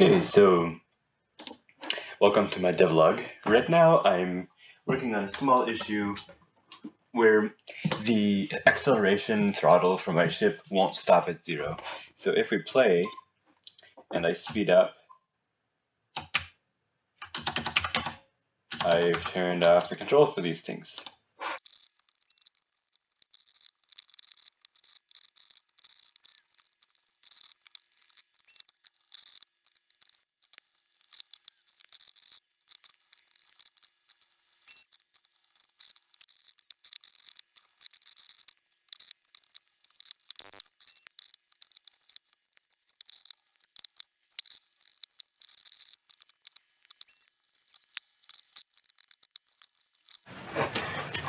Okay, so welcome to my devlog. Right now I'm working on a small issue where the acceleration throttle for my ship won't stop at zero. So if we play and I speed up, I've turned off the control for these things.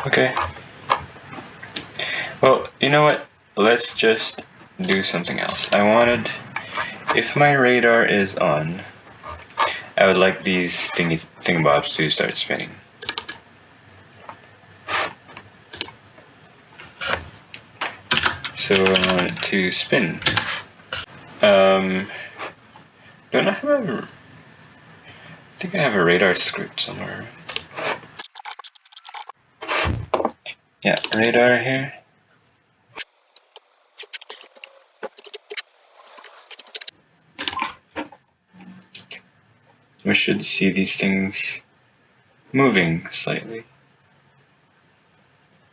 Okay. Well, you know what? Let's just do something else. I wanted, if my radar is on, I would like these thingy thingamabobs to start spinning. So I want it to spin. Um, don't I have a, I think I have a radar script somewhere. Yeah, radar here. We should see these things moving slightly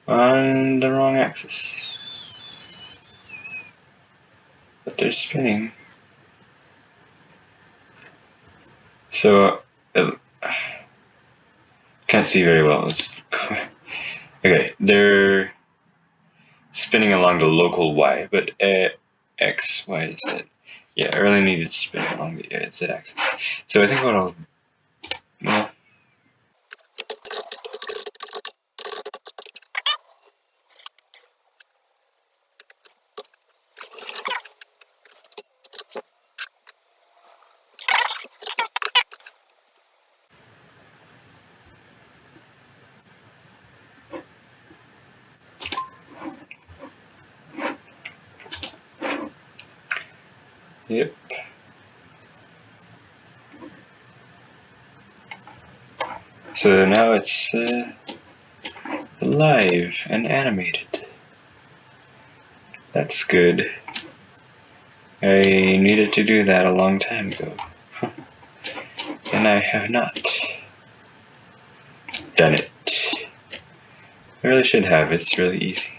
on the wrong axis. But they're spinning. So, uh, can't see very well. Okay, they're spinning along the local y, but uh, x, y, z. Yeah, I really needed to spin along the uh, z axis. So I think what I'll, well, Yep. So now it's uh, live and animated. That's good. I needed to do that a long time ago. and I have not done it. I really should have, it's really easy.